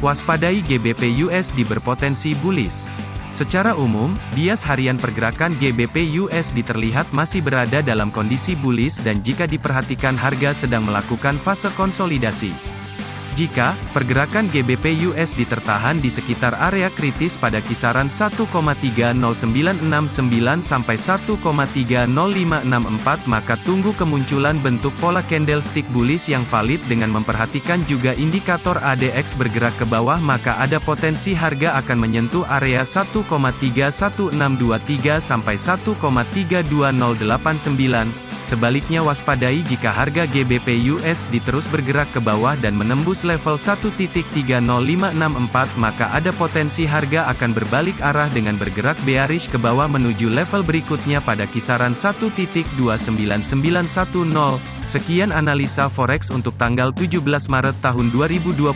Waspadai GBP USD berpotensi bullish. Secara umum, bias harian pergerakan GBP USD terlihat masih berada dalam kondisi bullish dan jika diperhatikan harga sedang melakukan fase konsolidasi. Jika pergerakan GBP USD tertahan di sekitar area kritis pada kisaran 1,30969 sampai 1,30564 maka tunggu kemunculan bentuk pola candlestick bullish yang valid dengan memperhatikan juga indikator ADX bergerak ke bawah maka ada potensi harga akan menyentuh area 1,31623 sampai 1,32089 Sebaliknya waspadai jika harga GBP USD terus bergerak ke bawah dan menembus level 1.30564 maka ada potensi harga akan berbalik arah dengan bergerak bearish ke bawah menuju level berikutnya pada kisaran 1.29910. Sekian analisa forex untuk tanggal 17 Maret tahun 2022.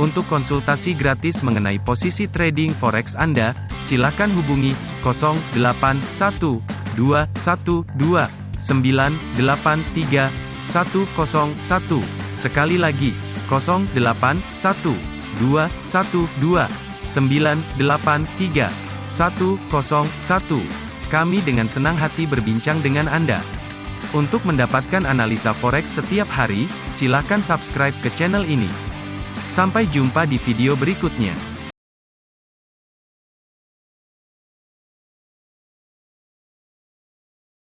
Untuk konsultasi gratis mengenai posisi trading forex Anda, silakan hubungi 081212 983 101. Sekali lagi, 081 212 983 101. Kami dengan senang hati berbincang dengan Anda. Untuk mendapatkan analisa forex setiap hari, silakan subscribe ke channel ini. Sampai jumpa di video berikutnya.